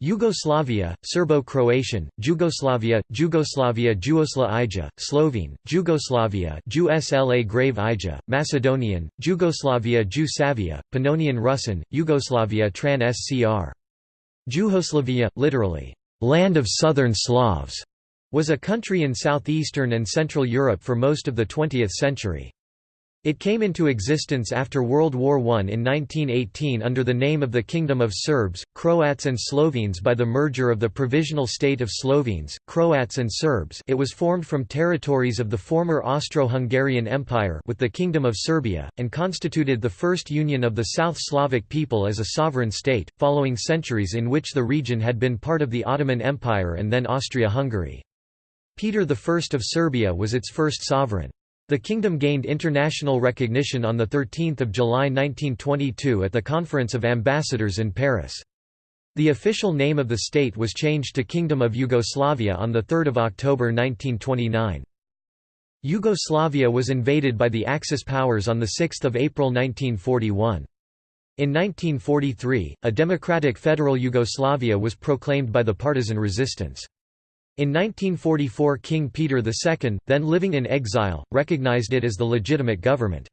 Yugoslavia, Serbo-Croatian, Jugoslavia, Jugoslavia Juosla Ija, Slovene, Jugoslavia Jusla Grave Ija, Macedonian, Jugoslavia Jusavia, Pannonian Rusyn, Yugoslavia Tran Scr. Juhoslavia, literally, "'land of southern Slavs' was a country in southeastern and central Europe for most of the 20th century. It came into existence after World War I in 1918 under the name of the Kingdom of Serbs, Croats and Slovenes by the merger of the Provisional State of Slovenes, Croats and Serbs it was formed from territories of the former Austro-Hungarian Empire with the Kingdom of Serbia, and constituted the first union of the South Slavic people as a sovereign state, following centuries in which the region had been part of the Ottoman Empire and then Austria-Hungary. Peter I of Serbia was its first sovereign. The kingdom gained international recognition on 13 July 1922 at the Conference of Ambassadors in Paris. The official name of the state was changed to Kingdom of Yugoslavia on 3 October 1929. Yugoslavia was invaded by the Axis powers on 6 April 1941. In 1943, a democratic federal Yugoslavia was proclaimed by the partisan resistance. In 1944 King Peter II, then living in exile, recognized it as the legitimate government.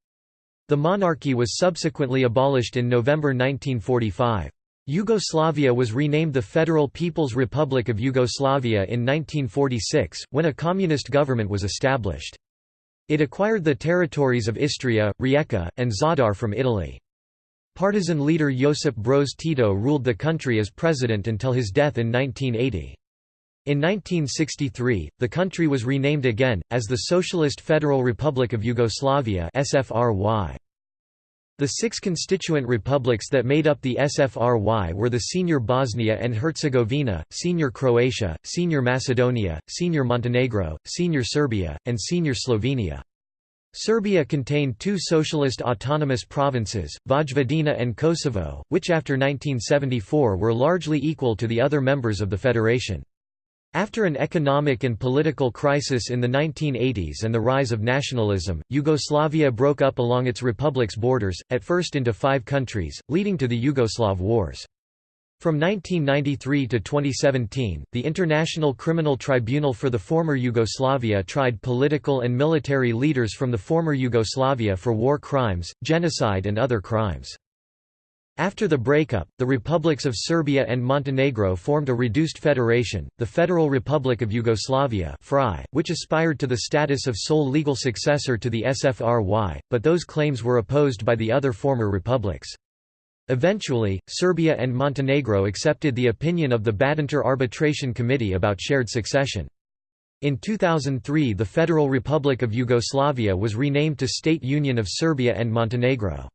The monarchy was subsequently abolished in November 1945. Yugoslavia was renamed the Federal People's Republic of Yugoslavia in 1946, when a communist government was established. It acquired the territories of Istria, Rijeka, and Zadar from Italy. Partisan leader Josip Broz Tito ruled the country as president until his death in 1980. In 1963, the country was renamed again, as the Socialist Federal Republic of Yugoslavia SFRY. The six constituent republics that made up the SFRY were the Senior Bosnia and Herzegovina, Senior Croatia, Senior Macedonia, Senior Montenegro, Senior Serbia, and Senior Slovenia. Serbia contained two socialist autonomous provinces, Vojvodina and Kosovo, which after 1974 were largely equal to the other members of the federation. After an economic and political crisis in the 1980s and the rise of nationalism, Yugoslavia broke up along its republic's borders, at first into five countries, leading to the Yugoslav Wars. From 1993 to 2017, the International Criminal Tribunal for the former Yugoslavia tried political and military leaders from the former Yugoslavia for war crimes, genocide and other crimes. After the breakup, the republics of Serbia and Montenegro formed a reduced federation, the Federal Republic of Yugoslavia which aspired to the status of sole legal successor to the SFRY, but those claims were opposed by the other former republics. Eventually, Serbia and Montenegro accepted the opinion of the Badinter Arbitration Committee about shared succession. In 2003 the Federal Republic of Yugoslavia was renamed to State Union of Serbia and Montenegro.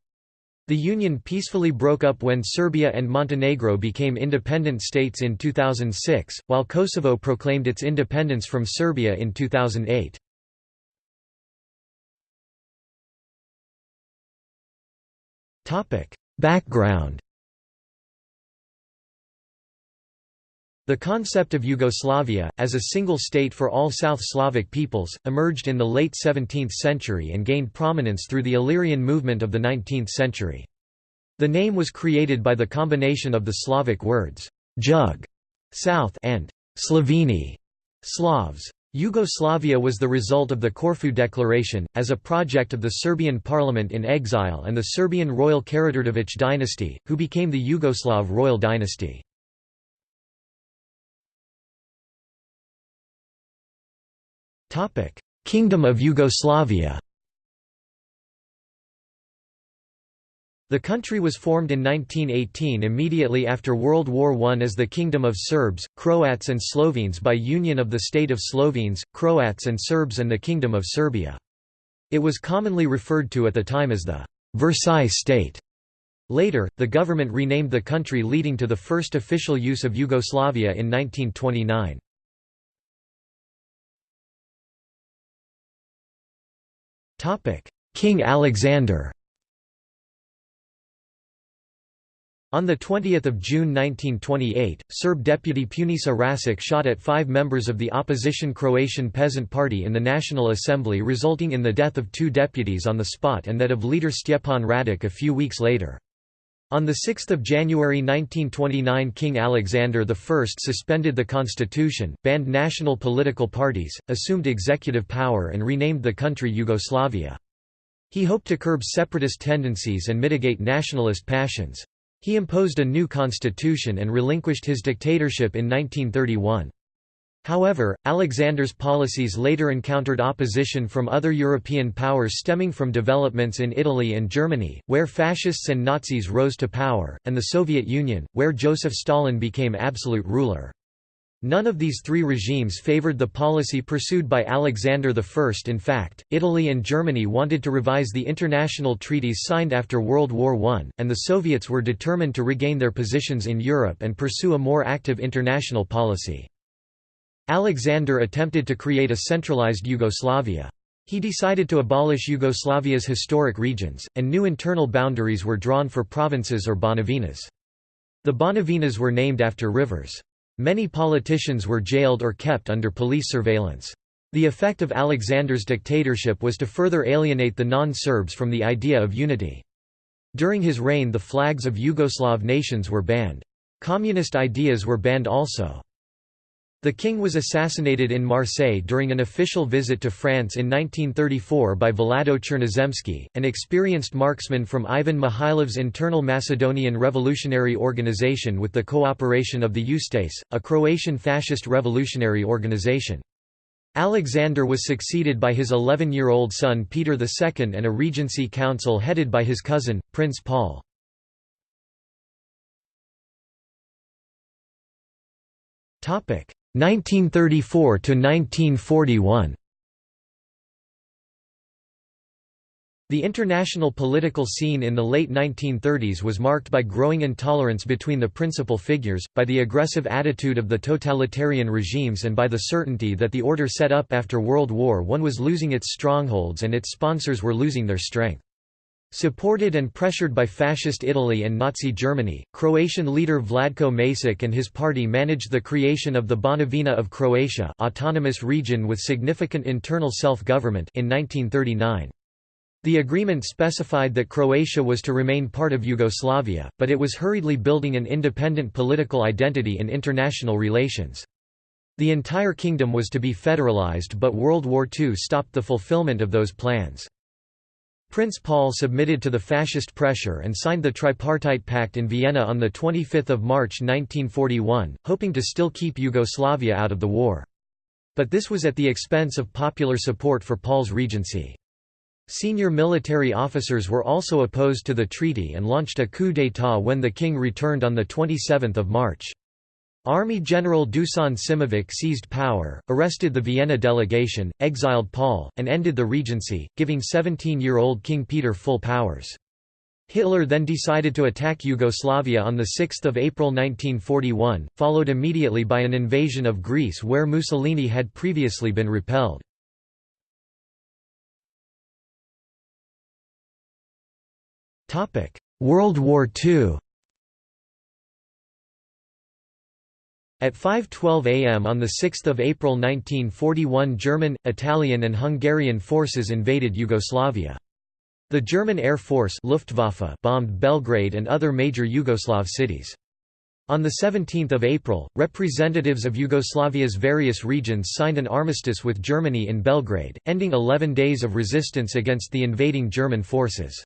The union peacefully broke up when Serbia and Montenegro became independent states in 2006, while Kosovo proclaimed its independence from Serbia in 2008. Background The concept of Yugoslavia, as a single state for all South Slavic peoples, emerged in the late 17th century and gained prominence through the Illyrian movement of the 19th century. The name was created by the combination of the Slavic words, jug, south and Sloveni, Slavs. Yugoslavia was the result of the Corfu Declaration, as a project of the Serbian parliament in exile and the Serbian royal Karađorđević dynasty, who became the Yugoslav royal dynasty. Kingdom of Yugoslavia The country was formed in 1918 immediately after World War I as the Kingdom of Serbs, Croats and Slovenes by union of the state of Slovenes, Croats and Serbs and the Kingdom of Serbia. It was commonly referred to at the time as the Versailles state. Later, the government renamed the country leading to the first official use of Yugoslavia in 1929. King Alexander On 20 June 1928, Serb deputy Punisa Rasic shot at five members of the opposition Croatian Peasant Party in the National Assembly resulting in the death of two deputies on the spot and that of leader Stjepan Radic a few weeks later. On 6 January 1929 King Alexander I suspended the constitution, banned national political parties, assumed executive power and renamed the country Yugoslavia. He hoped to curb separatist tendencies and mitigate nationalist passions. He imposed a new constitution and relinquished his dictatorship in 1931. However, Alexander's policies later encountered opposition from other European powers stemming from developments in Italy and Germany, where fascists and Nazis rose to power, and the Soviet Union, where Joseph Stalin became absolute ruler. None of these three regimes favored the policy pursued by Alexander I. In fact, Italy and Germany wanted to revise the international treaties signed after World War I, and the Soviets were determined to regain their positions in Europe and pursue a more active international policy. Alexander attempted to create a centralized Yugoslavia. He decided to abolish Yugoslavia's historic regions, and new internal boundaries were drawn for provinces or banovinas. The banovinas were named after rivers. Many politicians were jailed or kept under police surveillance. The effect of Alexander's dictatorship was to further alienate the non-Serbs from the idea of unity. During his reign the flags of Yugoslav nations were banned. Communist ideas were banned also. The king was assassinated in Marseille during an official visit to France in 1934 by Vlado Chernozemski, an experienced marksman from Ivan Mihailov's internal Macedonian revolutionary organization with the cooperation of the Ustase, a Croatian fascist revolutionary organization. Alexander was succeeded by his 11-year-old son Peter II and a regency council headed by his cousin, Prince Paul. Topic 1934 to 1941 The international political scene in the late 1930s was marked by growing intolerance between the principal figures, by the aggressive attitude of the totalitarian regimes and by the certainty that the order set up after World War I was losing its strongholds and its sponsors were losing their strength. Supported and pressured by Fascist Italy and Nazi Germany, Croatian leader Vladko Maček and his party managed the creation of the Banovina of Croatia autonomous region with significant internal self-government in 1939. The agreement specified that Croatia was to remain part of Yugoslavia, but it was hurriedly building an independent political identity in international relations. The entire kingdom was to be federalized but World War II stopped the fulfillment of those plans. Prince Paul submitted to the fascist pressure and signed the Tripartite Pact in Vienna on 25 March 1941, hoping to still keep Yugoslavia out of the war. But this was at the expense of popular support for Paul's regency. Senior military officers were also opposed to the treaty and launched a coup d'état when the king returned on 27 March. Army General Dusan Simovic seized power, arrested the Vienna delegation, exiled Paul, and ended the regency, giving 17-year-old King Peter full powers. Hitler then decided to attack Yugoslavia on 6 April 1941, followed immediately by an invasion of Greece where Mussolini had previously been repelled. World War II At 5.12 am on 6 April 1941 German, Italian and Hungarian forces invaded Yugoslavia. The German Air Force Luftwaffe bombed Belgrade and other major Yugoslav cities. On 17 April, representatives of Yugoslavia's various regions signed an armistice with Germany in Belgrade, ending 11 days of resistance against the invading German forces.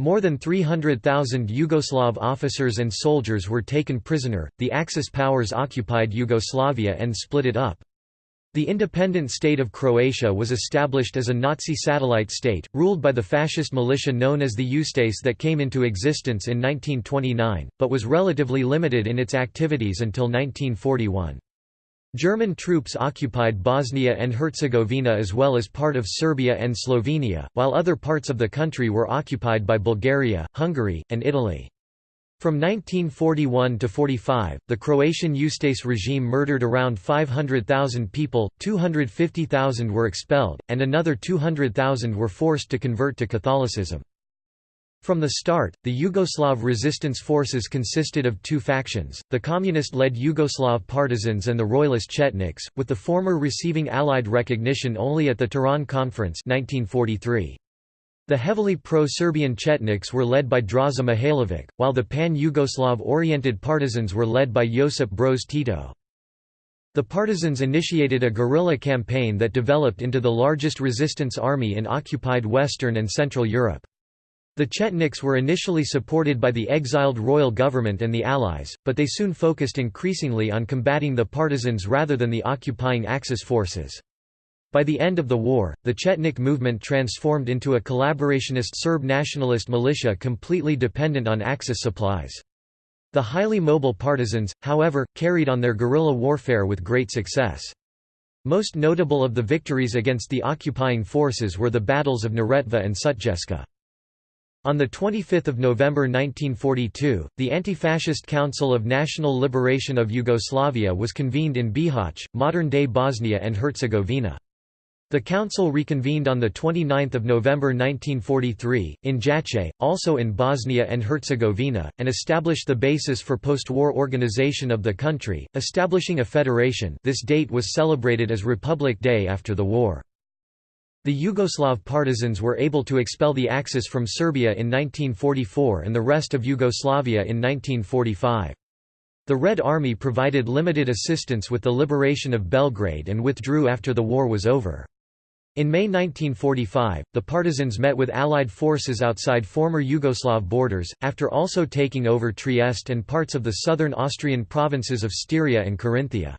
More than 300,000 Yugoslav officers and soldiers were taken prisoner. The Axis powers occupied Yugoslavia and split it up. The independent state of Croatia was established as a Nazi satellite state, ruled by the fascist militia known as the Ustase that came into existence in 1929, but was relatively limited in its activities until 1941. German troops occupied Bosnia and Herzegovina as well as part of Serbia and Slovenia, while other parts of the country were occupied by Bulgaria, Hungary, and Italy. From 1941 to 45, the Croatian Ustase regime murdered around 500,000 people, 250,000 were expelled, and another 200,000 were forced to convert to Catholicism. From the start, the Yugoslav resistance forces consisted of two factions, the communist-led Yugoslav partisans and the royalist Chetniks, with the former receiving Allied recognition only at the Tehran Conference 1943. The heavily pro-Serbian Chetniks were led by Draza Mihailovic, while the pan-Yugoslav-oriented partisans were led by Josip Broz Tito. The partisans initiated a guerrilla campaign that developed into the largest resistance army in occupied Western and Central Europe. The Chetniks were initially supported by the exiled royal government and the Allies, but they soon focused increasingly on combating the partisans rather than the occupying Axis forces. By the end of the war, the Chetnik movement transformed into a collaborationist Serb nationalist militia completely dependent on Axis supplies. The highly mobile partisans, however, carried on their guerrilla warfare with great success. Most notable of the victories against the occupying forces were the battles of Neretva and Sutjeska. On 25 November 1942, the Anti-Fascist Council of National Liberation of Yugoslavia was convened in Bihać, modern-day Bosnia and Herzegovina. The council reconvened on 29 November 1943, in Jajce, also in Bosnia and Herzegovina, and established the basis for post-war organization of the country, establishing a federation this date was celebrated as Republic Day after the war. The Yugoslav partisans were able to expel the Axis from Serbia in 1944 and the rest of Yugoslavia in 1945. The Red Army provided limited assistance with the liberation of Belgrade and withdrew after the war was over. In May 1945, the partisans met with Allied forces outside former Yugoslav borders, after also taking over Trieste and parts of the southern Austrian provinces of Styria and Carinthia.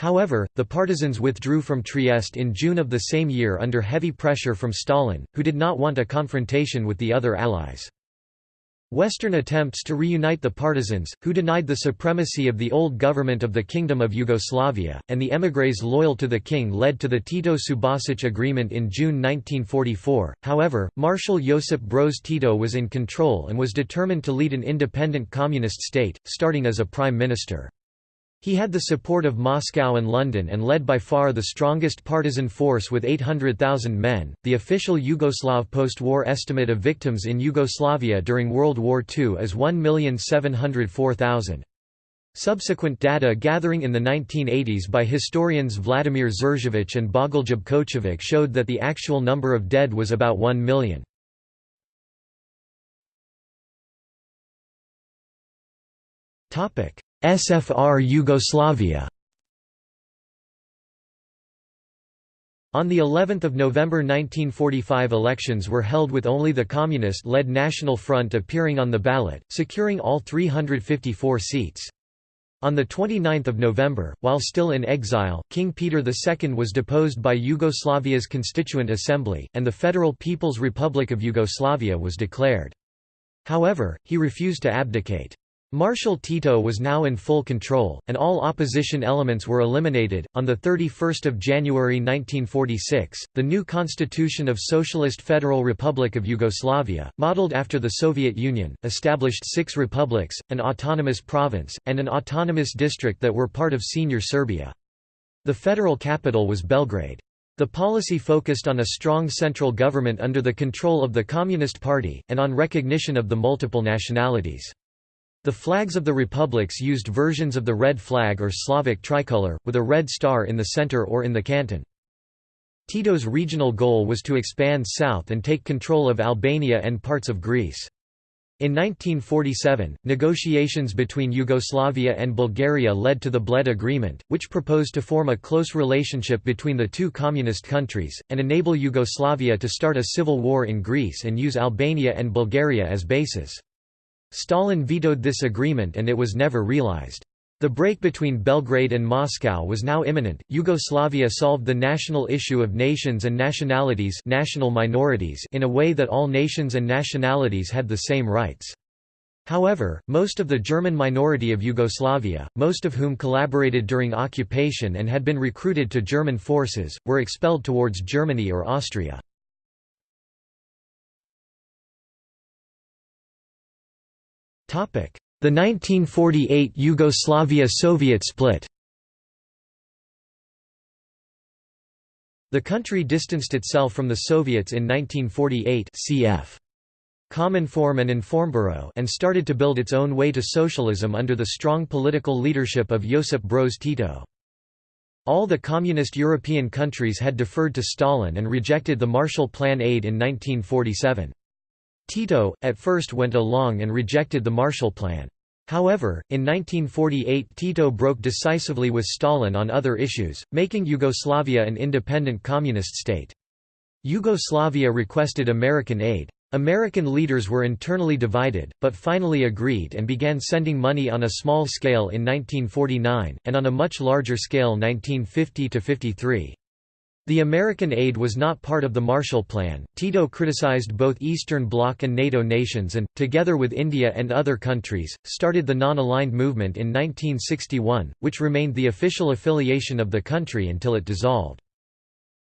However, the partisans withdrew from Trieste in June of the same year under heavy pressure from Stalin, who did not want a confrontation with the other Allies. Western attempts to reunite the partisans, who denied the supremacy of the old government of the Kingdom of Yugoslavia, and the émigrés loyal to the king led to the Tito-Subasic Agreement in June 1944. However, Marshal Josip Broz Tito was in control and was determined to lead an independent communist state, starting as a prime minister. He had the support of Moscow and London and led by far the strongest partisan force with 800,000 men. The official Yugoslav post war estimate of victims in Yugoslavia during World War II is 1,704,000. Subsequent data gathering in the 1980s by historians Vladimir Žerjavić and Bogoljub Kočović showed that the actual number of dead was about 1 million. Topic: SFR Yugoslavia On the 11th of November 1945 elections were held with only the communist-led National Front appearing on the ballot, securing all 354 seats. On the 29 November, while still in exile, King Peter II was deposed by Yugoslavia's Constituent Assembly, and the Federal People's Republic of Yugoslavia was declared. However, he refused to abdicate. Marshal Tito was now in full control, and all opposition elements were eliminated. On the 31st of January 1946, the new Constitution of Socialist Federal Republic of Yugoslavia, modeled after the Soviet Union, established six republics, an autonomous province, and an autonomous district that were part of Senior Serbia. The federal capital was Belgrade. The policy focused on a strong central government under the control of the Communist Party, and on recognition of the multiple nationalities. The flags of the republics used versions of the red flag or Slavic tricolor, with a red star in the center or in the canton. Tito's regional goal was to expand south and take control of Albania and parts of Greece. In 1947, negotiations between Yugoslavia and Bulgaria led to the Bled Agreement, which proposed to form a close relationship between the two communist countries, and enable Yugoslavia to start a civil war in Greece and use Albania and Bulgaria as bases. Stalin vetoed this agreement and it was never realized. The break between Belgrade and Moscow was now imminent. Yugoslavia solved the national issue of nations and nationalities, national minorities in a way that all nations and nationalities had the same rights. However, most of the German minority of Yugoslavia, most of whom collaborated during occupation and had been recruited to German forces, were expelled towards Germany or Austria. The 1948 Yugoslavia-Soviet split The country distanced itself from the Soviets in 1948 cf. Cominform and Informburo and started to build its own way to socialism under the strong political leadership of Josip Broz Tito. All the communist European countries had deferred to Stalin and rejected the Marshall Plan aid in 1947. Tito, at first went along and rejected the Marshall Plan. However, in 1948 Tito broke decisively with Stalin on other issues, making Yugoslavia an independent communist state. Yugoslavia requested American aid. American leaders were internally divided, but finally agreed and began sending money on a small scale in 1949, and on a much larger scale 1950–53. The American aid was not part of the Marshall Plan. Tito criticized both Eastern Bloc and NATO nations and, together with India and other countries, started the Non-Aligned Movement in 1961, which remained the official affiliation of the country until it dissolved.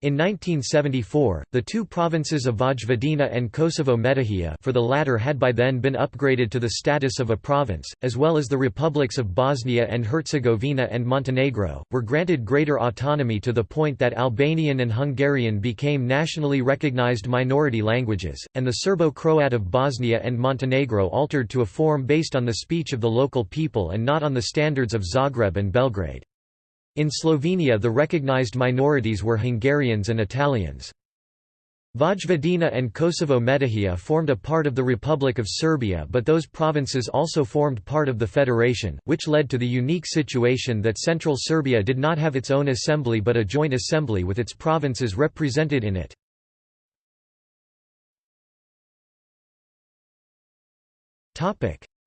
In 1974, the two provinces of Vojvodina and Kosovo Metohija for the latter had by then been upgraded to the status of a province, as well as the republics of Bosnia and Herzegovina and Montenegro, were granted greater autonomy to the point that Albanian and Hungarian became nationally recognized minority languages, and the Serbo-Croat of Bosnia and Montenegro altered to a form based on the speech of the local people and not on the standards of Zagreb and Belgrade. In Slovenia the recognized minorities were Hungarians and Italians. Vojvodina and Kosovo Metohija formed a part of the Republic of Serbia but those provinces also formed part of the federation, which led to the unique situation that Central Serbia did not have its own assembly but a joint assembly with its provinces represented in it.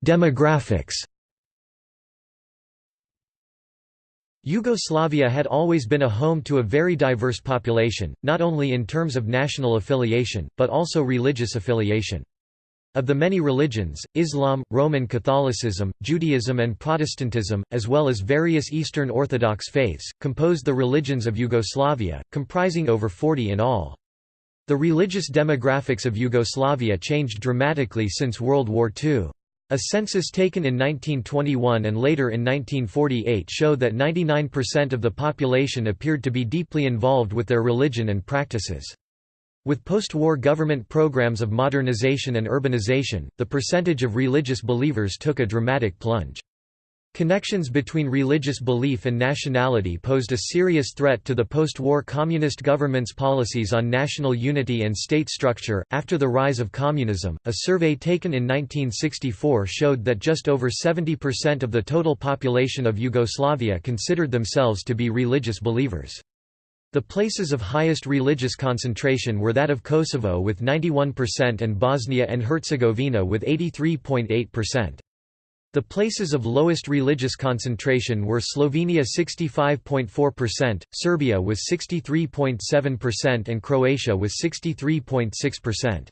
Demographics Yugoslavia had always been a home to a very diverse population, not only in terms of national affiliation, but also religious affiliation. Of the many religions, Islam, Roman Catholicism, Judaism and Protestantism, as well as various Eastern Orthodox faiths, composed the religions of Yugoslavia, comprising over 40 in all. The religious demographics of Yugoslavia changed dramatically since World War II. A census taken in 1921 and later in 1948 showed that 99% of the population appeared to be deeply involved with their religion and practices. With post-war government programs of modernization and urbanization, the percentage of religious believers took a dramatic plunge. Connections between religious belief and nationality posed a serious threat to the post-war communist government's policies on national unity and state structure. After the rise of communism, a survey taken in 1964 showed that just over 70% of the total population of Yugoslavia considered themselves to be religious believers. The places of highest religious concentration were that of Kosovo with 91% and Bosnia and Herzegovina with 83.8%. The places of lowest religious concentration were Slovenia 65.4%, Serbia with 63.7% and Croatia with 63.6%.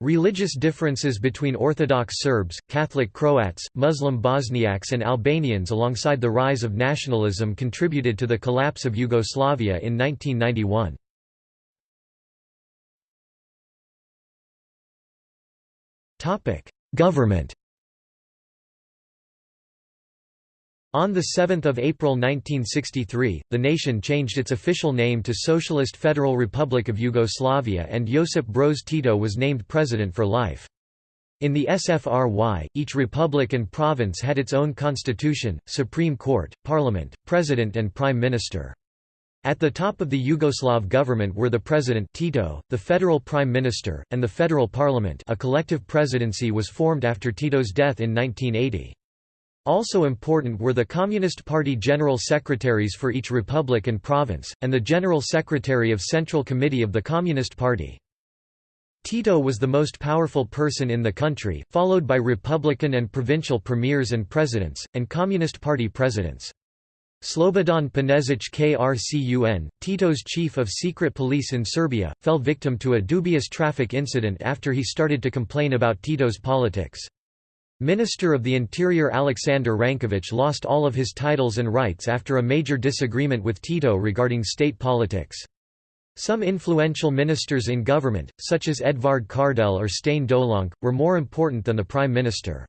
Religious differences between Orthodox Serbs, Catholic Croats, Muslim Bosniaks and Albanians alongside the rise of nationalism contributed to the collapse of Yugoslavia in 1991. Government On 7 April 1963, the nation changed its official name to Socialist Federal Republic of Yugoslavia and Josip Broz Tito was named president for life. In the SFRY, each republic and province had its own constitution, Supreme Court, Parliament, President and Prime Minister. At the top of the Yugoslav government were the President Tito, the Federal Prime Minister, and the Federal Parliament a collective presidency was formed after Tito's death in 1980. Also important were the Communist Party General Secretaries for each republic and province, and the General Secretary of Central Committee of the Communist Party. Tito was the most powerful person in the country, followed by Republican and provincial premiers and presidents, and Communist Party presidents. Slobodan Penezic Krcun, Tito's chief of secret police in Serbia, fell victim to a dubious traffic incident after he started to complain about Tito's politics. Minister of the Interior Aleksandar Rankovic lost all of his titles and rights after a major disagreement with Tito regarding state politics. Some influential ministers in government, such as Edvard Kardelj or Stane Dolanc, were more important than the prime minister.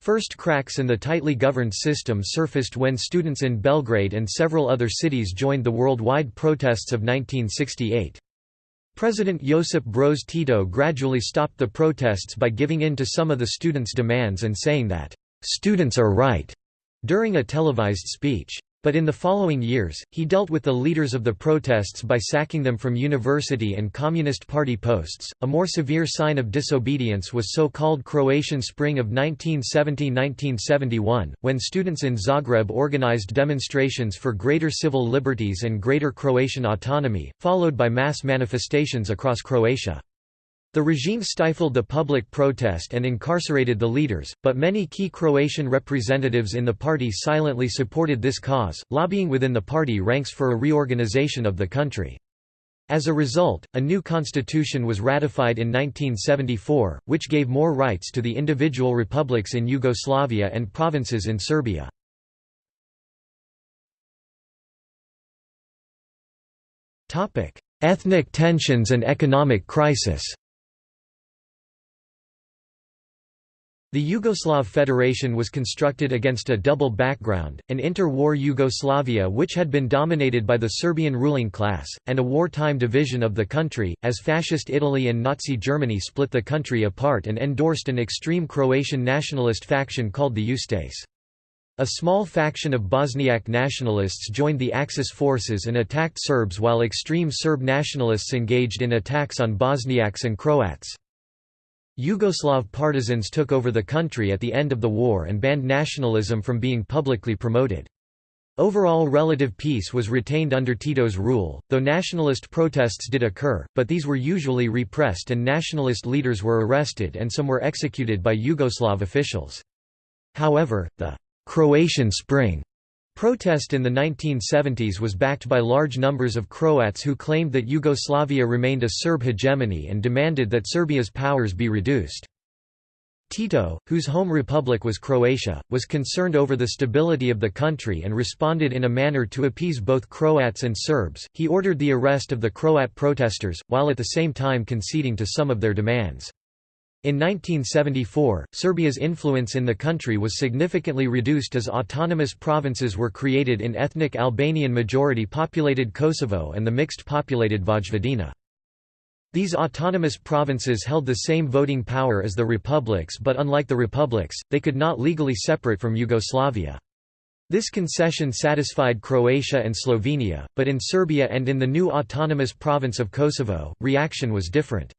First cracks in the tightly governed system surfaced when students in Belgrade and several other cities joined the worldwide protests of 1968. President Josip Broz Tito gradually stopped the protests by giving in to some of the students' demands and saying that, "...students are right." during a televised speech. But in the following years, he dealt with the leaders of the protests by sacking them from university and Communist Party posts. A more severe sign of disobedience was so called Croatian Spring of 1970 1971, when students in Zagreb organized demonstrations for greater civil liberties and greater Croatian autonomy, followed by mass manifestations across Croatia. The regime stifled the public protest and incarcerated the leaders, but many key Croatian representatives in the party silently supported this cause, lobbying within the party ranks for a reorganization of the country. As a result, a new constitution was ratified in 1974, which gave more rights to the individual republics in Yugoslavia and provinces in Serbia. Ethnic tensions and economic crisis The Yugoslav Federation was constructed against a double background, an inter-war Yugoslavia which had been dominated by the Serbian ruling class, and a wartime division of the country, as Fascist Italy and Nazi Germany split the country apart and endorsed an extreme Croatian nationalist faction called the Ustase. A small faction of Bosniak nationalists joined the Axis forces and attacked Serbs while extreme Serb nationalists engaged in attacks on Bosniaks and Croats. Yugoslav partisans took over the country at the end of the war and banned nationalism from being publicly promoted. Overall relative peace was retained under Tito's rule, though nationalist protests did occur, but these were usually repressed and nationalist leaders were arrested and some were executed by Yugoslav officials. However, the «Croatian Spring» Protest in the 1970s was backed by large numbers of Croats who claimed that Yugoslavia remained a Serb hegemony and demanded that Serbia's powers be reduced. Tito, whose home republic was Croatia, was concerned over the stability of the country and responded in a manner to appease both Croats and Serbs. He ordered the arrest of the Croat protesters, while at the same time conceding to some of their demands. In 1974, Serbia's influence in the country was significantly reduced as autonomous provinces were created in ethnic Albanian majority-populated Kosovo and the mixed-populated Vojvodina. These autonomous provinces held the same voting power as the republics but unlike the republics, they could not legally separate from Yugoslavia. This concession satisfied Croatia and Slovenia, but in Serbia and in the new autonomous province of Kosovo, reaction was different.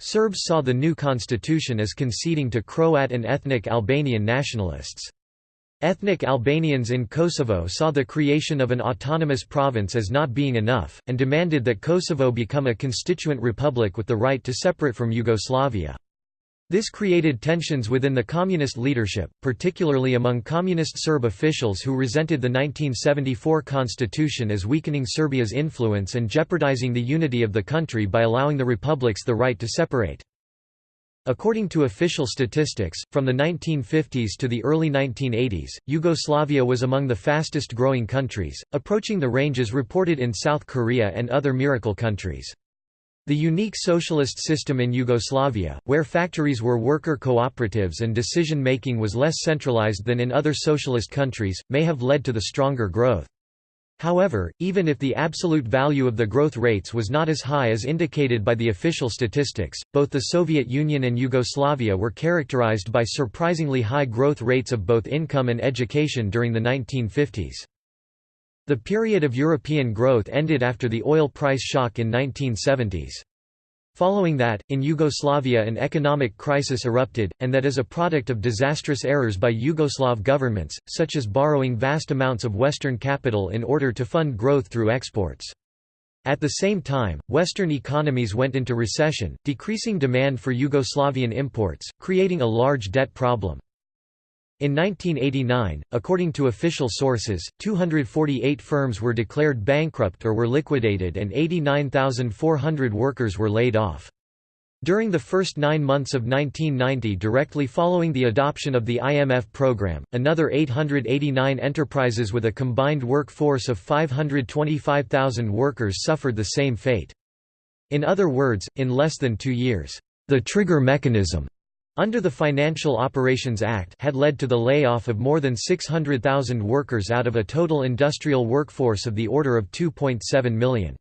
Serbs saw the new constitution as conceding to Croat and ethnic Albanian nationalists. Ethnic Albanians in Kosovo saw the creation of an autonomous province as not being enough, and demanded that Kosovo become a constituent republic with the right to separate from Yugoslavia. This created tensions within the communist leadership, particularly among communist Serb officials who resented the 1974 constitution as weakening Serbia's influence and jeopardizing the unity of the country by allowing the republics the right to separate. According to official statistics, from the 1950s to the early 1980s, Yugoslavia was among the fastest growing countries, approaching the ranges reported in South Korea and other miracle countries. The unique socialist system in Yugoslavia, where factories were worker cooperatives and decision-making was less centralized than in other socialist countries, may have led to the stronger growth. However, even if the absolute value of the growth rates was not as high as indicated by the official statistics, both the Soviet Union and Yugoslavia were characterized by surprisingly high growth rates of both income and education during the 1950s. The period of European growth ended after the oil price shock in 1970s. Following that, in Yugoslavia an economic crisis erupted, and that is a product of disastrous errors by Yugoslav governments, such as borrowing vast amounts of Western capital in order to fund growth through exports. At the same time, Western economies went into recession, decreasing demand for Yugoslavian imports, creating a large debt problem. In 1989, according to official sources, 248 firms were declared bankrupt or were liquidated and 89,400 workers were laid off. During the first nine months of 1990 directly following the adoption of the IMF program, another 889 enterprises with a combined workforce of 525,000 workers suffered the same fate. In other words, in less than two years, the trigger mechanism under the Financial Operations Act had led to the layoff of more than 600,000 workers out of a total industrial workforce of the order of 2.7 million.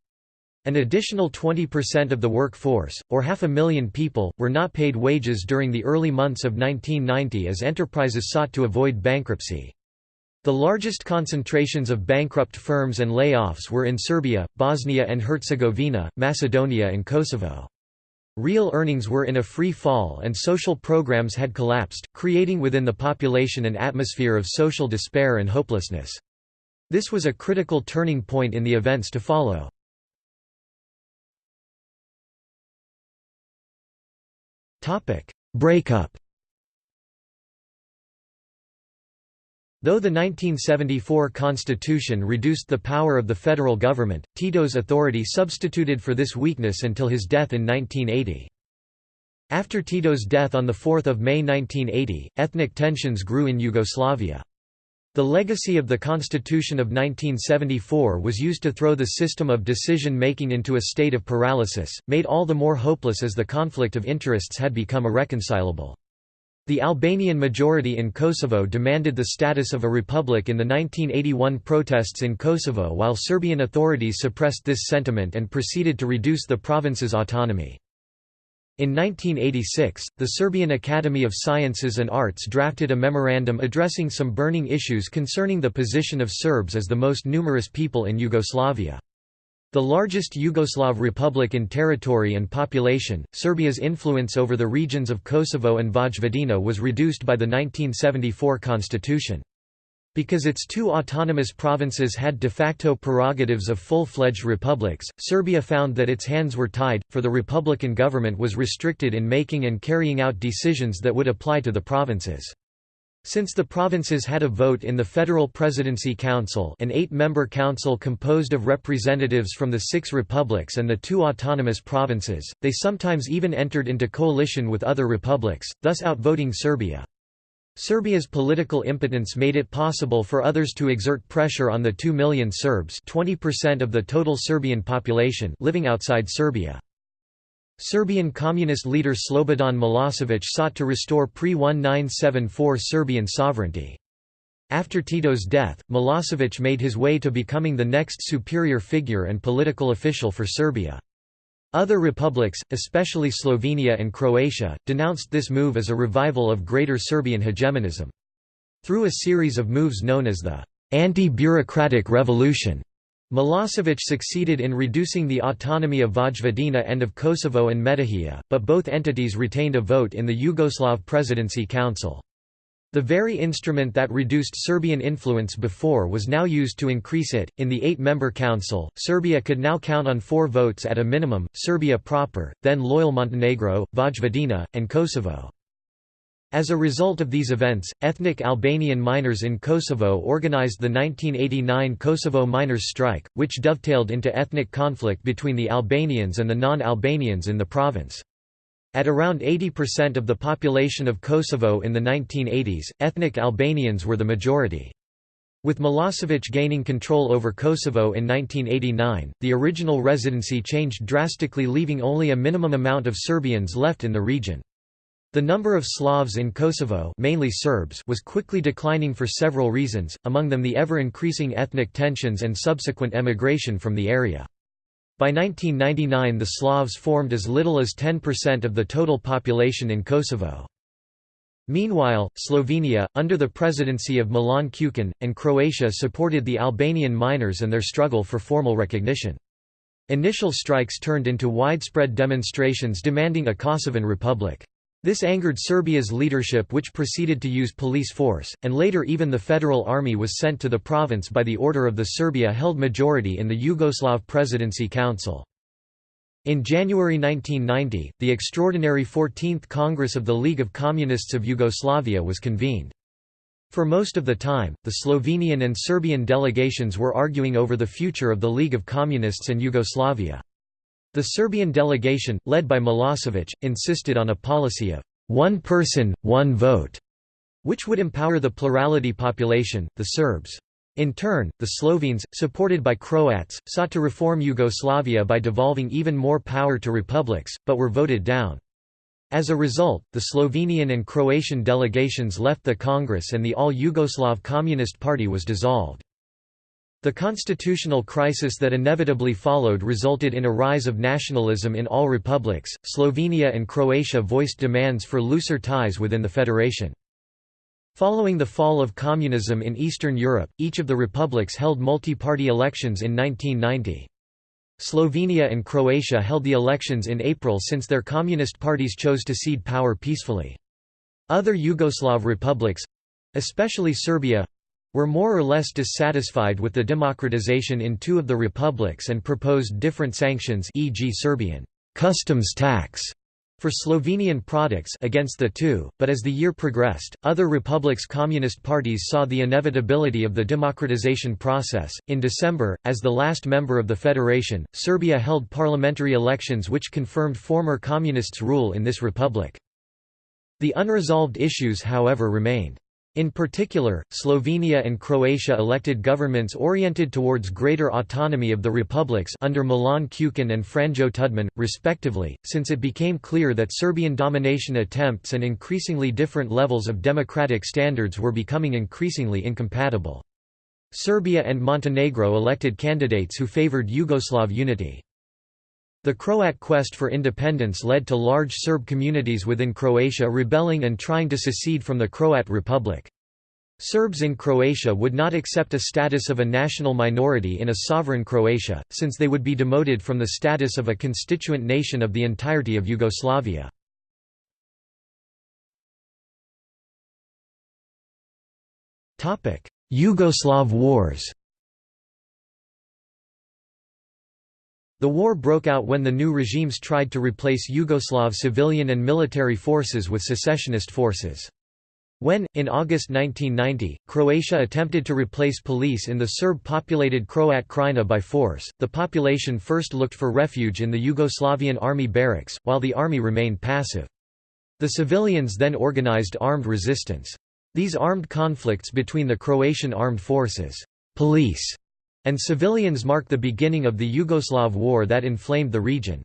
An additional 20% of the workforce, or half a million people, were not paid wages during the early months of 1990 as enterprises sought to avoid bankruptcy. The largest concentrations of bankrupt firms and layoffs were in Serbia, Bosnia and Herzegovina, Macedonia and Kosovo. Real earnings were in a free fall and social programs had collapsed, creating within the population an atmosphere of social despair and hopelessness. This was a critical turning point in the events to follow. Breakup Though the 1974 constitution reduced the power of the federal government, Tito's authority substituted for this weakness until his death in 1980. After Tito's death on 4 May 1980, ethnic tensions grew in Yugoslavia. The legacy of the Constitution of 1974 was used to throw the system of decision-making into a state of paralysis, made all the more hopeless as the conflict of interests had become irreconcilable. The Albanian majority in Kosovo demanded the status of a republic in the 1981 protests in Kosovo while Serbian authorities suppressed this sentiment and proceeded to reduce the province's autonomy. In 1986, the Serbian Academy of Sciences and Arts drafted a memorandum addressing some burning issues concerning the position of Serbs as the most numerous people in Yugoslavia. The largest Yugoslav republic in territory and population, Serbia's influence over the regions of Kosovo and Vojvodina was reduced by the 1974 constitution. Because its two autonomous provinces had de facto prerogatives of full-fledged republics, Serbia found that its hands were tied, for the republican government was restricted in making and carrying out decisions that would apply to the provinces. Since the provinces had a vote in the Federal Presidency Council an eight-member council composed of representatives from the six republics and the two autonomous provinces, they sometimes even entered into coalition with other republics, thus outvoting Serbia. Serbia's political impotence made it possible for others to exert pressure on the 2 million Serbs 20% of the total Serbian population living outside Serbia. Serbian communist leader Slobodan Milosevic sought to restore pre-1974 Serbian sovereignty. After Tito's death, Milosevic made his way to becoming the next superior figure and political official for Serbia. Other republics, especially Slovenia and Croatia, denounced this move as a revival of Greater Serbian hegemonism. Through a series of moves known as the anti-bureaucratic revolution, Milosevic succeeded in reducing the autonomy of Vojvodina and of Kosovo and Metohija, but both entities retained a vote in the Yugoslav Presidency Council. The very instrument that reduced Serbian influence before was now used to increase it. In the eight member council, Serbia could now count on four votes at a minimum Serbia proper, then loyal Montenegro, Vojvodina, and Kosovo. As a result of these events, ethnic Albanian miners in Kosovo organized the 1989 Kosovo miners' strike, which dovetailed into ethnic conflict between the Albanians and the non-Albanians in the province. At around 80% of the population of Kosovo in the 1980s, ethnic Albanians were the majority. With Milosevic gaining control over Kosovo in 1989, the original residency changed drastically leaving only a minimum amount of Serbians left in the region. The number of Slavs in Kosovo mainly Serbs was quickly declining for several reasons, among them the ever-increasing ethnic tensions and subsequent emigration from the area. By 1999 the Slavs formed as little as 10% of the total population in Kosovo. Meanwhile, Slovenia, under the presidency of Milan Kučan, and Croatia supported the Albanian miners and their struggle for formal recognition. Initial strikes turned into widespread demonstrations demanding a Kosovan republic. This angered Serbia's leadership which proceeded to use police force, and later even the federal army was sent to the province by the order of the Serbia-held majority in the Yugoslav Presidency Council. In January 1990, the extraordinary 14th Congress of the League of Communists of Yugoslavia was convened. For most of the time, the Slovenian and Serbian delegations were arguing over the future of the League of Communists and Yugoslavia. The Serbian delegation, led by Milosevic, insisted on a policy of one person, one vote, which would empower the plurality population, the Serbs. In turn, the Slovenes, supported by Croats, sought to reform Yugoslavia by devolving even more power to republics, but were voted down. As a result, the Slovenian and Croatian delegations left the Congress and the All-Yugoslav Communist Party was dissolved. The constitutional crisis that inevitably followed resulted in a rise of nationalism in all republics. Slovenia and Croatia voiced demands for looser ties within the federation. Following the fall of communism in Eastern Europe, each of the republics held multi-party elections in 1990. Slovenia and Croatia held the elections in April since their communist parties chose to cede power peacefully. Other Yugoslav republics—especially Serbia, were more or less dissatisfied with the democratization in two of the republics and proposed different sanctions e.g. Serbian customs tax for Slovenian products against the two, but as the year progressed, other republics' communist parties saw the inevitability of the democratization process. In December, as the last member of the federation, Serbia held parliamentary elections which confirmed former communists' rule in this republic. The unresolved issues however remained. In particular, Slovenia and Croatia elected governments oriented towards greater autonomy of the republics under Milan Kučan and Franjo Tudman, respectively, since it became clear that Serbian domination attempts and increasingly different levels of democratic standards were becoming increasingly incompatible. Serbia and Montenegro elected candidates who favored Yugoslav unity. The Croat quest for independence led to large Serb communities within Croatia rebelling and trying to secede from the Croat Republic. Serbs in Croatia would not accept a status of a national minority in a sovereign Croatia, since they would be demoted from the status of a constituent nation of the entirety of Yugoslavia. Yugoslav wars The war broke out when the new regimes tried to replace Yugoslav civilian and military forces with secessionist forces. When, in August 1990, Croatia attempted to replace police in the Serb-populated Croat Krajina by force, the population first looked for refuge in the Yugoslavian army barracks, while the army remained passive. The civilians then organized armed resistance. These armed conflicts between the Croatian armed forces police and civilians mark the beginning of the Yugoslav war that inflamed the region.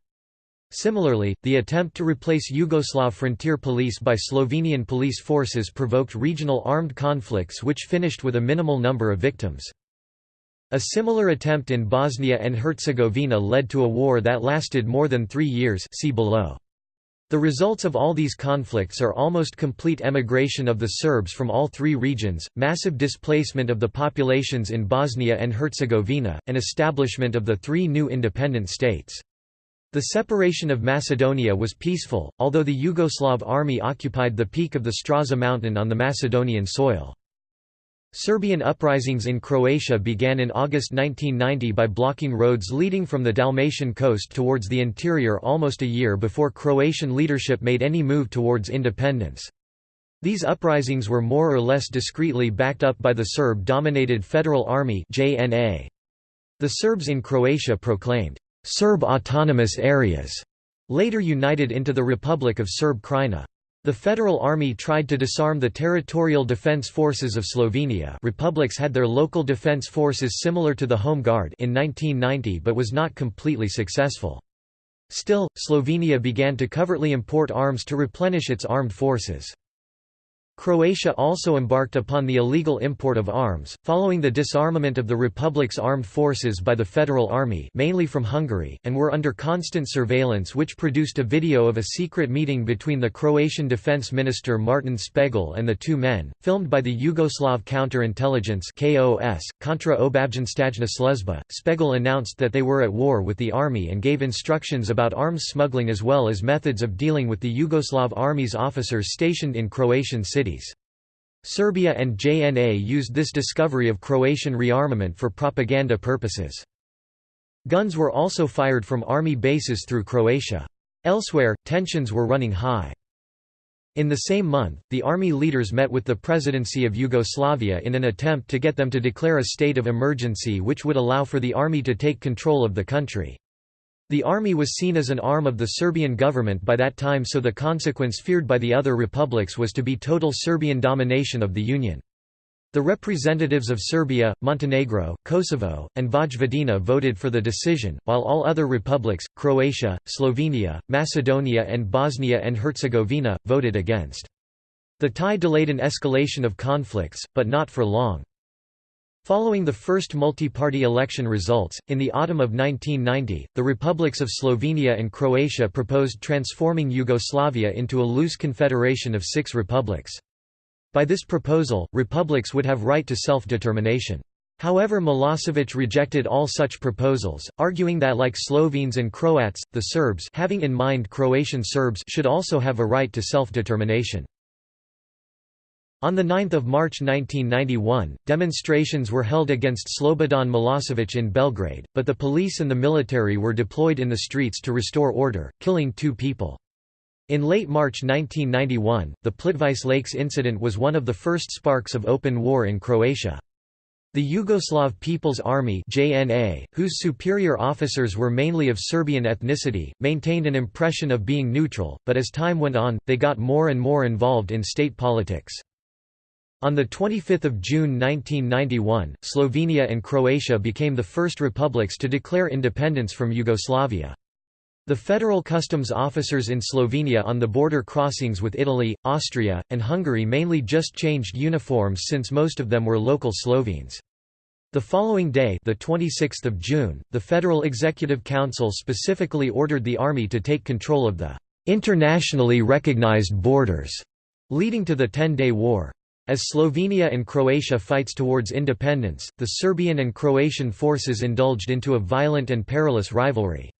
Similarly, the attempt to replace Yugoslav frontier police by Slovenian police forces provoked regional armed conflicts which finished with a minimal number of victims. A similar attempt in Bosnia and Herzegovina led to a war that lasted more than three years see below. The results of all these conflicts are almost complete emigration of the Serbs from all three regions, massive displacement of the populations in Bosnia and Herzegovina, and establishment of the three new independent states. The separation of Macedonia was peaceful, although the Yugoslav army occupied the peak of the Straza mountain on the Macedonian soil. Serbian uprisings in Croatia began in August 1990 by blocking roads leading from the Dalmatian coast towards the interior almost a year before Croatian leadership made any move towards independence. These uprisings were more or less discreetly backed up by the Serb-dominated Federal Army The Serbs in Croatia proclaimed, "'Serb autonomous areas' later united into the Republic of Serb Krajina. The Federal Army tried to disarm the territorial defense forces of Slovenia republics had their local defense forces similar to the Home Guard in 1990 but was not completely successful. Still, Slovenia began to covertly import arms to replenish its armed forces. Croatia also embarked upon the illegal import of arms, following the disarmament of the republic's armed forces by the Federal Army mainly from Hungary, and were under constant surveillance which produced a video of a secret meeting between the Croatian defense minister Martin Špegelj and the two men, filmed by the Yugoslav Counterintelligence KOS, Kontra Obavještajna Sluzba. Špegelj announced that they were at war with the army and gave instructions about arms smuggling as well as methods of dealing with the Yugoslav army's officers stationed in Croatian cities cities. Serbia and JNA used this discovery of Croatian rearmament for propaganda purposes. Guns were also fired from army bases through Croatia. Elsewhere, tensions were running high. In the same month, the army leaders met with the presidency of Yugoslavia in an attempt to get them to declare a state of emergency which would allow for the army to take control of the country. The army was seen as an arm of the Serbian government by that time so the consequence feared by the other republics was to be total Serbian domination of the Union. The representatives of Serbia, Montenegro, Kosovo, and Vojvodina voted for the decision, while all other republics, Croatia, Slovenia, Macedonia and Bosnia and Herzegovina, voted against. The tie delayed an escalation of conflicts, but not for long. Following the first multi-party election results, in the autumn of 1990, the republics of Slovenia and Croatia proposed transforming Yugoslavia into a loose confederation of six republics. By this proposal, republics would have right to self-determination. However Milosevic rejected all such proposals, arguing that like Slovenes and Croats, the Serbs having in mind Croatian Serbs should also have a right to self-determination. On 9 March 1991, demonstrations were held against Slobodan Milosevic in Belgrade, but the police and the military were deployed in the streets to restore order, killing two people. In late March 1991, the Plitvice Lakes incident was one of the first sparks of open war in Croatia. The Yugoslav People's Army JNA, whose superior officers were mainly of Serbian ethnicity, maintained an impression of being neutral, but as time went on, they got more and more involved in state politics. On 25 June 1991, Slovenia and Croatia became the first republics to declare independence from Yugoslavia. The federal customs officers in Slovenia on the border crossings with Italy, Austria, and Hungary mainly just changed uniforms since most of them were local Slovenes. The following day the 26th of June, the Federal Executive Council specifically ordered the army to take control of the «internationally recognized borders», leading to the Ten-Day War. As Slovenia and Croatia fights towards independence, the Serbian and Croatian forces indulged into a violent and perilous rivalry.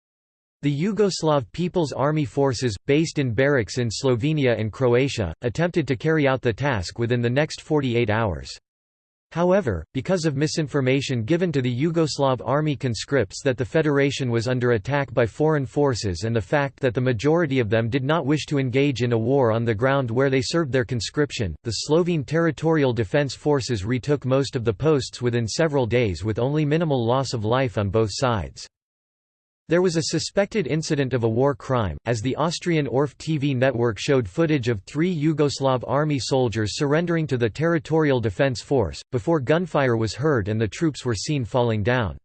The Yugoslav People's Army forces, based in barracks in Slovenia and Croatia, attempted to carry out the task within the next 48 hours. However, because of misinformation given to the Yugoslav army conscripts that the Federation was under attack by foreign forces and the fact that the majority of them did not wish to engage in a war on the ground where they served their conscription, the Slovene Territorial Defence Forces retook most of the posts within several days with only minimal loss of life on both sides. There was a suspected incident of a war crime, as the Austrian ORF TV network showed footage of three Yugoslav army soldiers surrendering to the Territorial Defence Force, before gunfire was heard and the troops were seen falling down.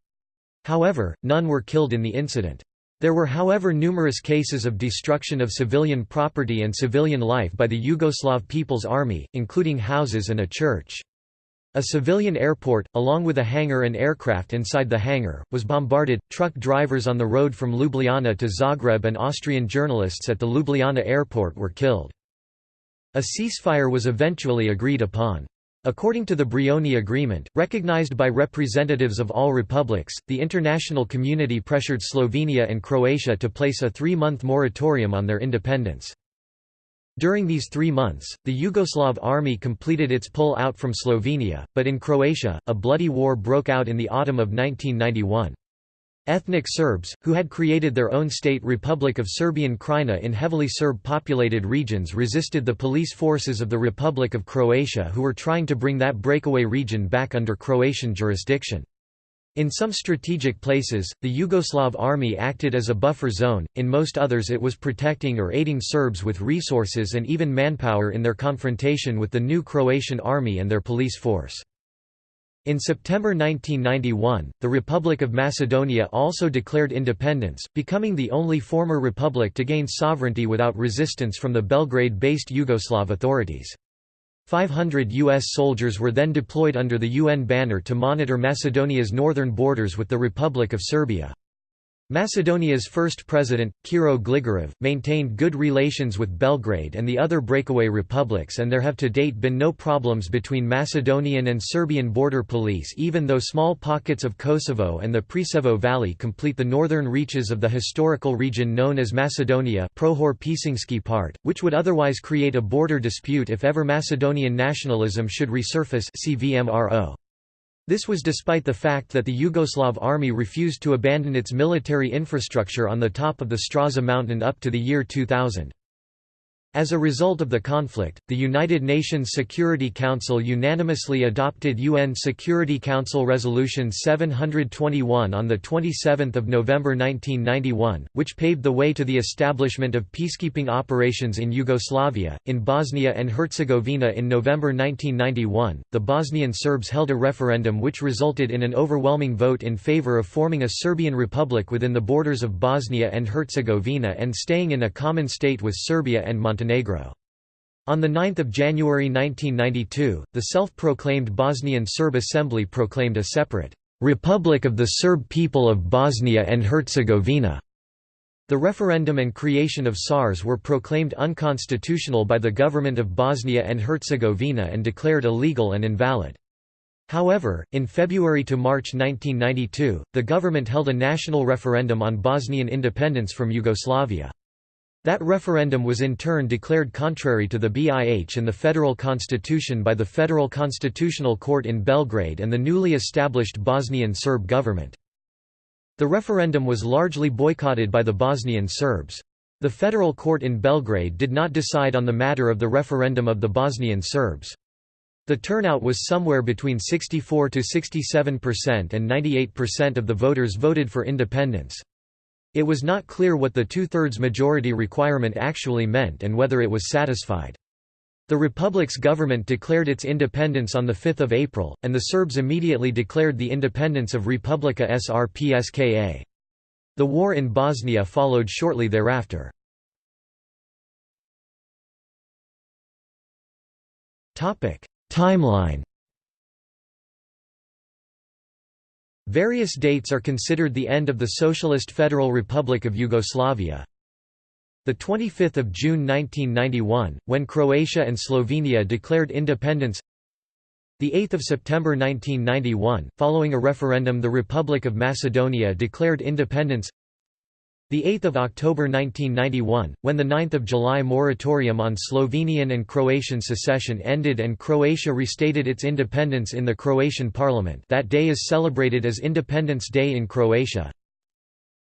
However, none were killed in the incident. There were however numerous cases of destruction of civilian property and civilian life by the Yugoslav People's Army, including houses and a church. A civilian airport, along with a hangar and aircraft inside the hangar, was bombarded. Truck drivers on the road from Ljubljana to Zagreb and Austrian journalists at the Ljubljana airport were killed. A ceasefire was eventually agreed upon. According to the Brioni Agreement, recognized by representatives of all republics, the international community pressured Slovenia and Croatia to place a three-month moratorium on their independence. During these three months, the Yugoslav army completed its pull-out from Slovenia, but in Croatia, a bloody war broke out in the autumn of 1991. Ethnic Serbs, who had created their own state Republic of Serbian Krajina in heavily Serb-populated regions resisted the police forces of the Republic of Croatia who were trying to bring that breakaway region back under Croatian jurisdiction. In some strategic places, the Yugoslav army acted as a buffer zone, in most others it was protecting or aiding Serbs with resources and even manpower in their confrontation with the new Croatian army and their police force. In September 1991, the Republic of Macedonia also declared independence, becoming the only former republic to gain sovereignty without resistance from the Belgrade-based Yugoslav authorities. 500 U.S. soldiers were then deployed under the UN banner to monitor Macedonia's northern borders with the Republic of Serbia. Macedonia's first president, Kiro Gligorov, maintained good relations with Belgrade and the other breakaway republics and there have to date been no problems between Macedonian and Serbian border police even though small pockets of Kosovo and the Preševo Valley complete the northern reaches of the historical region known as Macedonia Prohor part, which would otherwise create a border dispute if ever Macedonian nationalism should resurface CVMRO. This was despite the fact that the Yugoslav army refused to abandon its military infrastructure on the top of the Straza mountain up to the year 2000. As a result of the conflict, the United Nations Security Council unanimously adopted UN Security Council Resolution 721 on 27 November 1991, which paved the way to the establishment of peacekeeping operations in Yugoslavia. In Bosnia and Herzegovina in November 1991, the Bosnian Serbs held a referendum which resulted in an overwhelming vote in favor of forming a Serbian republic within the borders of Bosnia and Herzegovina and staying in a common state with Serbia and Montenegro. Montenegro. On 9 January 1992, the self-proclaimed Bosnian Serb Assembly proclaimed a separate, "'Republic of the Serb People of Bosnia and Herzegovina' The referendum and creation of SARS were proclaimed unconstitutional by the government of Bosnia and Herzegovina and declared illegal and invalid. However, in February to March 1992, the government held a national referendum on Bosnian independence from Yugoslavia. That referendum was in turn declared contrary to the BIH and the federal constitution by the Federal Constitutional Court in Belgrade and the newly established Bosnian Serb government. The referendum was largely boycotted by the Bosnian Serbs. The federal court in Belgrade did not decide on the matter of the referendum of the Bosnian Serbs. The turnout was somewhere between 64 to 67% and 98% of the voters voted for independence. It was not clear what the two-thirds majority requirement actually meant and whether it was satisfied. The Republic's government declared its independence on 5 April, and the Serbs immediately declared the independence of Republika Srpska. The war in Bosnia followed shortly thereafter. Timeline Various dates are considered the end of the Socialist Federal Republic of Yugoslavia. The 25th of June 1991, when Croatia and Slovenia declared independence. The 8th of September 1991, following a referendum the Republic of Macedonia declared independence. 8 October 1991, when the 9 July moratorium on Slovenian and Croatian secession ended and Croatia restated its independence in the Croatian parliament that day is celebrated as Independence Day in Croatia.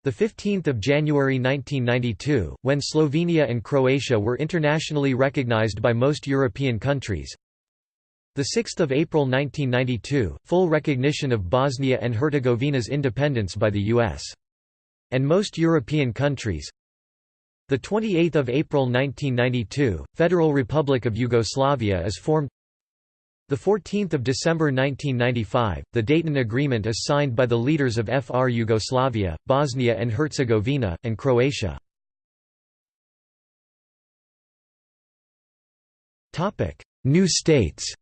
15 January 1992, when Slovenia and Croatia were internationally recognized by most European countries. 6 April 1992, full recognition of Bosnia and Herzegovina's independence by the U.S and most European countries. The 28th of April 1992, Federal Republic of Yugoslavia is formed. The 14th of December 1995, the Dayton Agreement is signed by the leaders of FR Yugoslavia, Bosnia and Herzegovina, and Croatia. New states.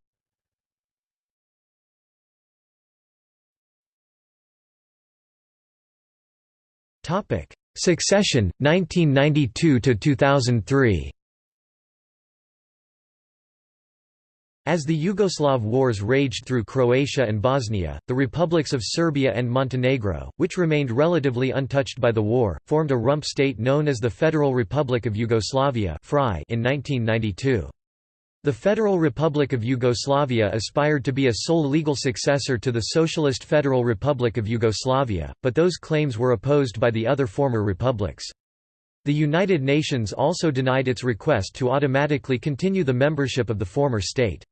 Topic: Succession 1992 to 2003. As the Yugoslav wars raged through Croatia and Bosnia, the republics of Serbia and Montenegro, which remained relatively untouched by the war, formed a rump state known as the Federal Republic of Yugoslavia in 1992. The Federal Republic of Yugoslavia aspired to be a sole legal successor to the Socialist Federal Republic of Yugoslavia, but those claims were opposed by the other former republics. The United Nations also denied its request to automatically continue the membership of the former state.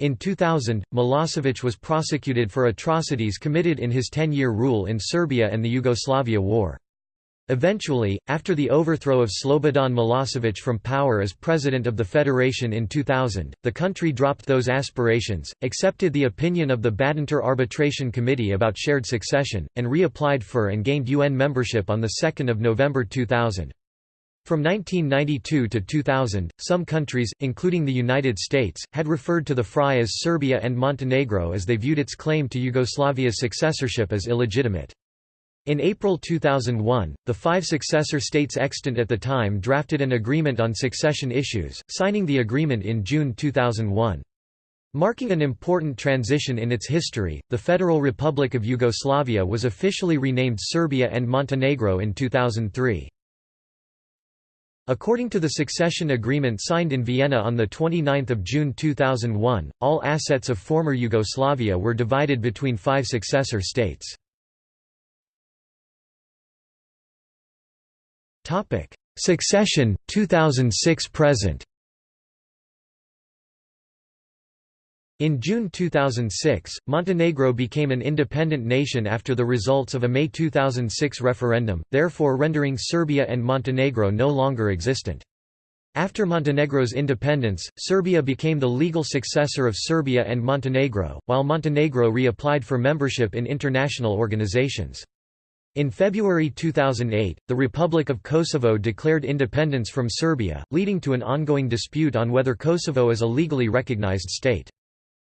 In 2000, Milosevic was prosecuted for atrocities committed in his 10-year rule in Serbia and the Yugoslavia War. Eventually, after the overthrow of Slobodan Milosevic from power as president of the federation in 2000, the country dropped those aspirations, accepted the opinion of the Badinter Arbitration Committee about shared succession, and reapplied for and gained UN membership on 2 November 2000. From 1992 to 2000, some countries, including the United States, had referred to the FRY as Serbia and Montenegro as they viewed its claim to Yugoslavia's successorship as illegitimate. In April 2001, the five successor states extant at the time drafted an agreement on succession issues, signing the agreement in June 2001. Marking an important transition in its history, the Federal Republic of Yugoslavia was officially renamed Serbia and Montenegro in 2003. According to the succession agreement signed in Vienna on 29 June 2001, all assets of former Yugoslavia were divided between five successor states. Succession 2006 present. In June 2006, Montenegro became an independent nation after the results of a May 2006 referendum, therefore rendering Serbia and Montenegro no longer existent. After Montenegro's independence, Serbia became the legal successor of Serbia and Montenegro, while Montenegro reapplied for membership in international organizations. In February 2008, the Republic of Kosovo declared independence from Serbia, leading to an ongoing dispute on whether Kosovo is a legally recognized state.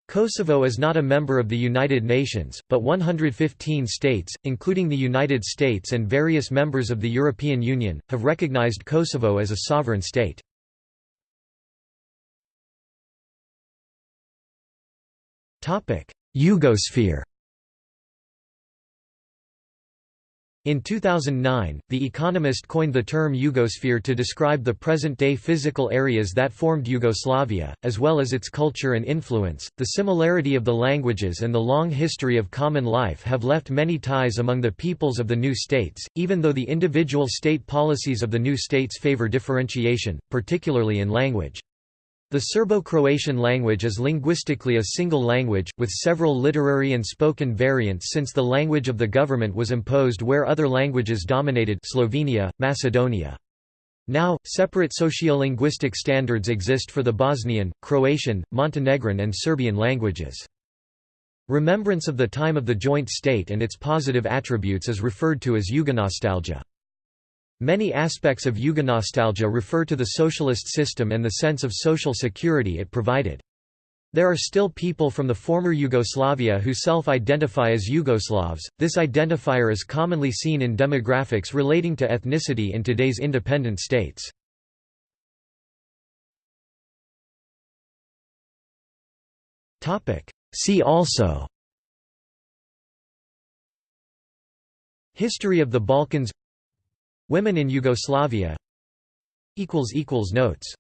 Kosovo is not a member of the United Nations, but 115 states, including the United States and various members of the European Union, have recognized Kosovo as a sovereign state. Yugosphere In 2009, The Economist coined the term Yugosphere to describe the present-day physical areas that formed Yugoslavia, as well as its culture and influence. The similarity of the languages and the long history of common life have left many ties among the peoples of the new states, even though the individual state policies of the new states favor differentiation, particularly in language. The Serbo-Croatian language is linguistically a single language, with several literary and spoken variants since the language of the government was imposed where other languages dominated Slovenia, Macedonia. Now, separate sociolinguistic standards exist for the Bosnian, Croatian, Montenegrin and Serbian languages. Remembrance of the time of the joint state and its positive attributes is referred to as Yugonostalgia. Many aspects of Yugonostalgia refer to the socialist system and the sense of social security it provided. There are still people from the former Yugoslavia who self-identify as Yugoslavs. This identifier is commonly seen in demographics relating to ethnicity in today's independent states. See also History of the Balkans Women in Yugoslavia. Notes